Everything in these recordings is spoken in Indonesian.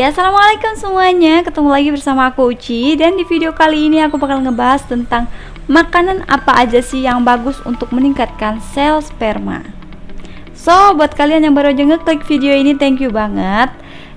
Hai assalamualaikum semuanya. Ketemu lagi bersama aku Uci. Dan di video kali ini aku bakal ngebahas tentang makanan apa aja sih yang bagus untuk meningkatkan sel sperma. So buat kalian yang baru aja ngeklik video ini thank you banget.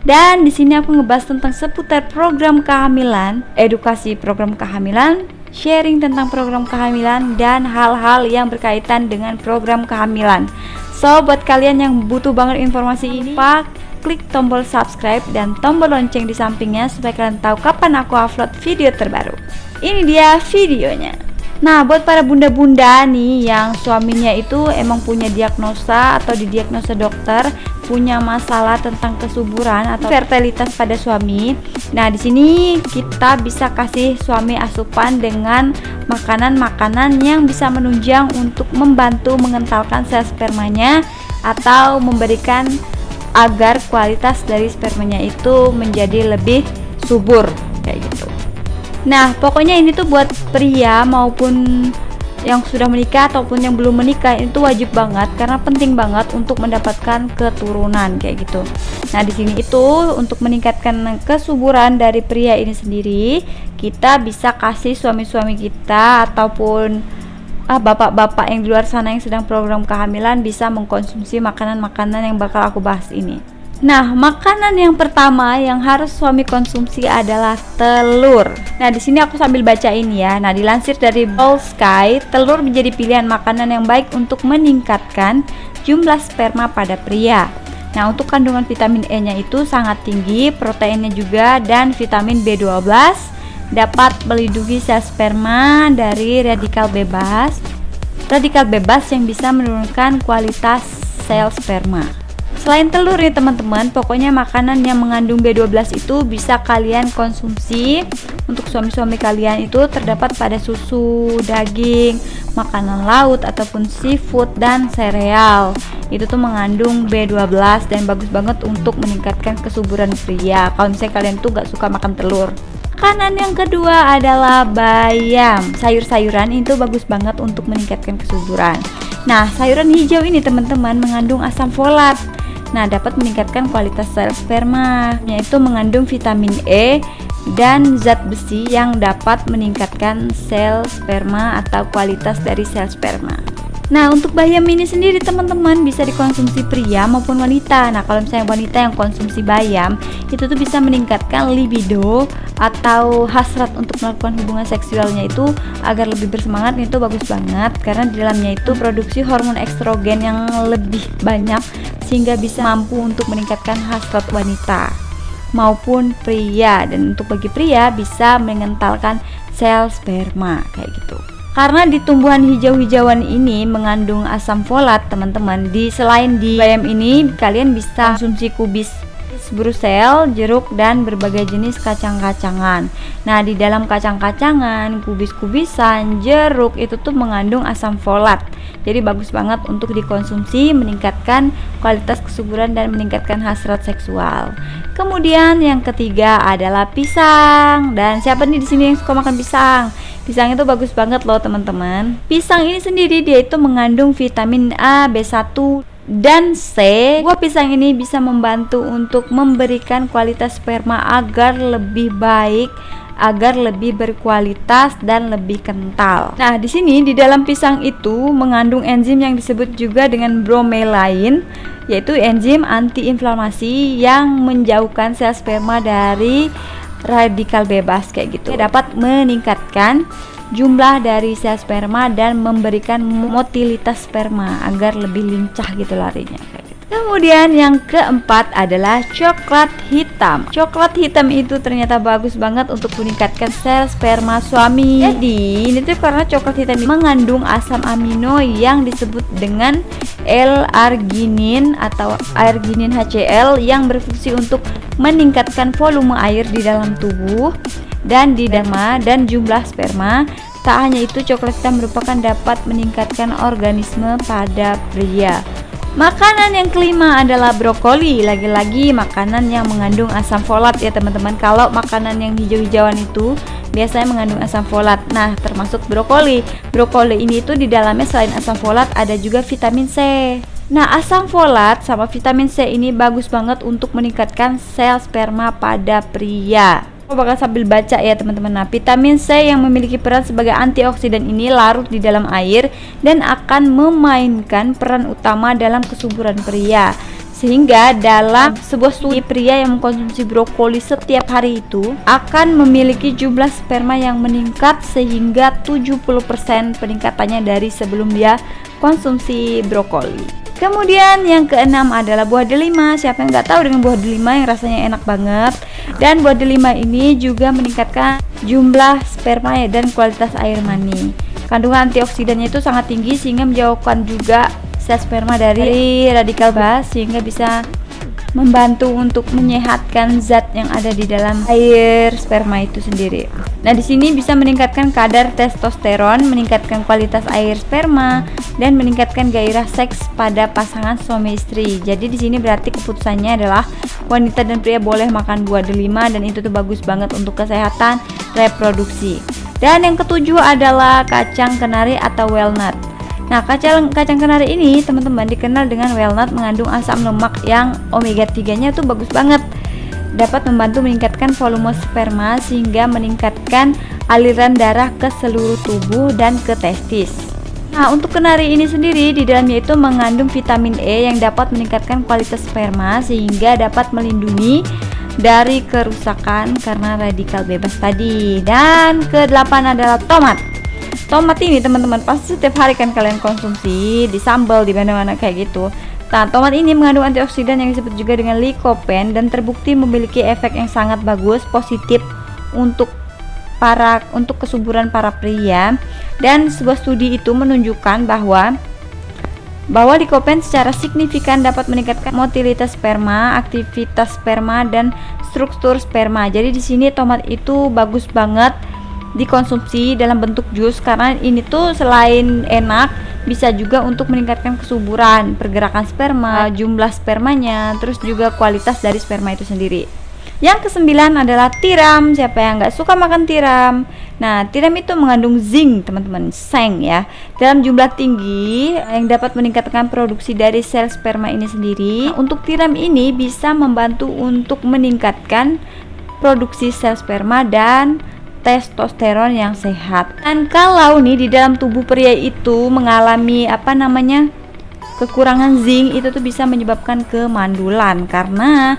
Dan di sini aku ngebahas tentang seputar program kehamilan edukasi program kehamilan sharing tentang program kehamilan dan hal-hal yang berkaitan dengan program kehamilan. So buat kalian yang butuh banget informasi ini pak klik tombol subscribe dan tombol lonceng di sampingnya supaya kalian tahu kapan aku upload video terbaru. Ini dia videonya. Nah, buat para bunda-bunda nih yang suaminya itu emang punya diagnosa atau didiagnosa dokter punya masalah tentang kesuburan atau fertilitas pada suami. Nah, di sini kita bisa kasih suami asupan dengan makanan-makanan yang bisa menunjang untuk membantu mengentalkan sel spermanya atau memberikan agar kualitas dari spermanya itu menjadi lebih subur kayak gitu. Nah, pokoknya ini tuh buat pria maupun yang sudah menikah ataupun yang belum menikah itu wajib banget karena penting banget untuk mendapatkan keturunan kayak gitu. Nah, di sini itu untuk meningkatkan kesuburan dari pria ini sendiri, kita bisa kasih suami-suami kita ataupun ah bapak-bapak yang di luar sana yang sedang program kehamilan bisa mengkonsumsi makanan-makanan yang bakal aku bahas ini. Nah, makanan yang pertama yang harus suami konsumsi adalah telur. Nah, di sini aku sambil baca ini ya. Nah, dilansir dari All Sky, telur menjadi pilihan makanan yang baik untuk meningkatkan jumlah sperma pada pria. Nah, untuk kandungan vitamin E-nya itu sangat tinggi, proteinnya juga dan vitamin B12 dapat melindungi sel sperma dari radikal bebas radikal bebas yang bisa menurunkan kualitas sel sperma. Selain telur ya teman-teman pokoknya makanan yang mengandung B12 itu bisa kalian konsumsi. Untuk suami-suami kalian itu terdapat pada susu, daging, makanan laut ataupun seafood dan sereal. Itu tuh mengandung B12 dan bagus banget untuk meningkatkan kesuburan pria. Kalau misalnya kalian tuh gak suka makan telur Makanan yang kedua adalah bayam. Sayur-sayuran itu bagus banget untuk meningkatkan kesuburan. Nah, sayuran hijau ini teman-teman mengandung asam folat. Nah, dapat meningkatkan kualitas sel sperma, yaitu mengandung vitamin E dan zat besi yang dapat meningkatkan sel sperma atau kualitas dari sel sperma. Nah untuk bayam ini sendiri teman-teman bisa dikonsumsi pria maupun wanita. Nah kalau misalnya wanita yang konsumsi bayam itu tuh bisa meningkatkan libido atau hasrat untuk melakukan hubungan seksualnya itu agar lebih bersemangat. Itu bagus banget karena di dalamnya itu produksi hormon estrogen yang lebih banyak sehingga bisa mampu untuk meningkatkan hasrat wanita maupun pria. Dan untuk bagi pria bisa mengentalkan sel sperma kayak gitu karena di tumbuhan hijau-hijauan ini mengandung asam folat teman-teman. Di selain di bayam ini kalian bisa konsumsi kubis brusel, jeruk dan berbagai jenis kacang-kacangan. Nah, di dalam kacang-kacangan, kubis-kubisan, jeruk itu tuh mengandung asam folat. Jadi bagus banget untuk dikonsumsi, meningkatkan kualitas kesuburan dan meningkatkan hasrat seksual. Kemudian yang ketiga adalah pisang. Dan siapa nih di sini yang suka makan pisang? Pisang itu bagus banget loh teman-teman Pisang ini sendiri dia itu mengandung vitamin A, B1 dan C Buah pisang ini bisa membantu untuk memberikan kualitas sperma agar lebih baik agar lebih berkualitas dan lebih kental. Nah, di sini di dalam pisang itu mengandung enzim yang disebut juga dengan bromelain, yaitu enzim antiinflamasi yang menjauhkan sel sperma dari radikal bebas kayak gitu dapat meningkatkan jumlah dari sel sperma dan memberikan motilitas sperma agar lebih lincah gitu larinya Kemudian yang keempat adalah coklat hitam. Coklat hitam itu ternyata bagus banget untuk meningkatkan sel sperma suami. Jadi, ini tuh karena coklat hitam mengandung asam amino yang disebut dengan L-arginin atau arginin HCl yang berfungsi untuk meningkatkan volume air di dalam tubuh dan di derma dan jumlah sperma. Tak hanya itu, coklat hitam merupakan dapat meningkatkan organisme pada pria. Makanan yang kelima adalah brokoli. Lagi-lagi makanan yang mengandung asam folat ya teman-teman. Kalau makanan yang hijau-hijauan itu biasanya mengandung asam folat. Nah, termasuk brokoli. Brokoli ini itu di dalamnya selain asam folat ada juga vitamin C. Nah, asam folat sama vitamin C ini bagus banget untuk meningkatkan sel sperma pada pria. Bakal sambil baca ya teman-teman. Nah, vitamin C yang memiliki peran sebagai antioksidan ini larut di dalam air dan akan memainkan peran utama dalam kesuburan pria. Sehingga dalam sebuah studi pria yang mengkonsumsi brokoli setiap hari itu akan memiliki jumlah sperma yang meningkat sehingga 70% peningkatannya dari sebelum dia konsumsi brokoli. Kemudian yang keenam adalah buah delima. Siapa yang nggak tahu dengan buah delima yang rasanya enak banget. Dan buah delima ini juga meningkatkan jumlah sperma dan kualitas air mani. Kandungan antioksidannya itu sangat tinggi sehingga menjauhkan juga sel sperma dari radikal bebas sehingga bisa membantu untuk menyehatkan zat yang ada di dalam air sperma itu sendiri. Nah, di sini bisa meningkatkan kadar testosteron, meningkatkan kualitas air sperma, dan meningkatkan gairah seks pada pasangan suami istri. Jadi di sini berarti keputusannya adalah wanita dan pria boleh makan buah delima dan itu tuh bagus banget untuk kesehatan reproduksi. Dan yang ketujuh adalah kacang kenari atau walnut. Nah, kacang kacang kenari ini teman-teman dikenal dengan walnut mengandung asam lemak yang omega 3-nya tuh bagus banget. Dapat membantu meningkatkan volume sperma sehingga meningkatkan aliran darah ke seluruh tubuh dan ke testis. Nah, untuk kenari ini sendiri di dalamnya itu mengandung vitamin E yang dapat meningkatkan kualitas sperma sehingga dapat melindungi dari kerusakan karena radikal bebas tadi. Dan kedelapan adalah tomat. Tomat ini teman-teman pasti setiap hari kan kalian konsumsi di sambal di mana-mana kayak gitu. Nah, tomat ini mengandung antioksidan yang disebut juga dengan lycopene dan terbukti memiliki efek yang sangat bagus positif untuk para untuk kesuburan para pria dan sebuah studi itu menunjukkan bahwa bahwa lycopene secara signifikan dapat meningkatkan motilitas sperma, aktivitas sperma dan struktur sperma. Jadi di sini tomat itu bagus banget dikonsumsi dalam bentuk jus karena ini tuh selain enak bisa juga untuk meningkatkan kesuburan, pergerakan sperma, jumlah spermanya, terus juga kualitas dari sperma itu sendiri. Yang kesembilan adalah tiram. Siapa yang nggak suka makan tiram? Nah, tiram itu mengandung zinc, teman-teman, seng ya, dalam jumlah tinggi yang dapat meningkatkan produksi dari sel sperma ini sendiri. Nah, untuk tiram ini bisa membantu untuk meningkatkan produksi sel sperma dan testosteron yang sehat. Dan kalau nih di dalam tubuh pria itu mengalami apa namanya kekurangan zinc itu tuh bisa menyebabkan kemandulan karena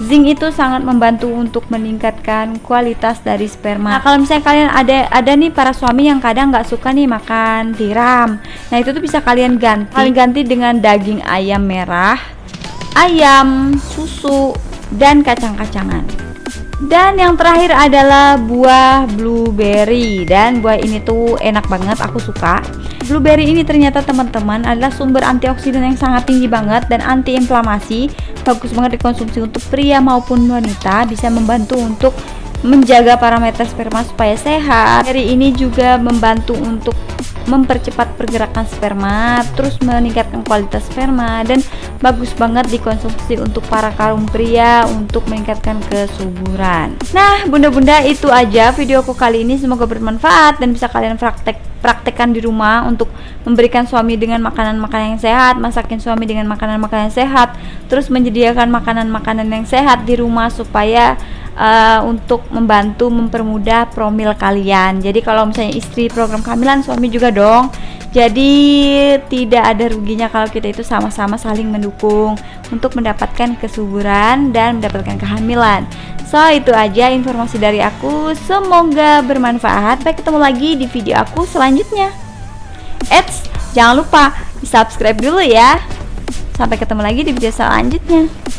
zinc itu sangat membantu untuk meningkatkan kualitas dari sperma. Nah, kalau misalnya kalian ada ada nih para suami yang kadang nggak suka nih makan tiram, nah itu tuh bisa kalian ganti. Kalian ganti dengan daging ayam merah, ayam, susu, dan kacang-kacangan. Dan yang terakhir adalah buah blueberry dan buah ini tuh enak banget aku suka. Blueberry ini ternyata teman-teman adalah sumber antioksidan yang sangat tinggi banget dan antiinflamasi. Bagus banget dikonsumsi untuk pria maupun wanita, bisa membantu untuk menjaga parameter sperma supaya sehat. Dari ini juga membantu untuk mempercepat pergerakan sperma, terus meningkatkan kualitas sperma dan bagus banget dikonsumsi untuk para kaum pria untuk meningkatkan kesuburan. Nah, bunda-bunda itu aja videoku kali ini semoga bermanfaat dan bisa kalian praktek praktekkan di rumah untuk memberikan suami dengan makanan-makanan yang sehat, masakin suami dengan makanan-makanan yang sehat, terus menyediakan makanan-makanan yang sehat di rumah supaya uh, untuk membantu mempermudah promil kalian. Jadi kalau misalnya istri program kehamilan, suami juga dong. Jadi tidak ada ruginya kalau kita itu sama-sama saling mendukung untuk mendapatkan kesuburan dan mendapatkan kehamilan. So itu aja informasi dari aku. Semoga bermanfaat. Sampai ketemu lagi di video aku selanjutnya. Eits, jangan lupa di subscribe dulu ya. Sampai ketemu lagi di video selanjutnya.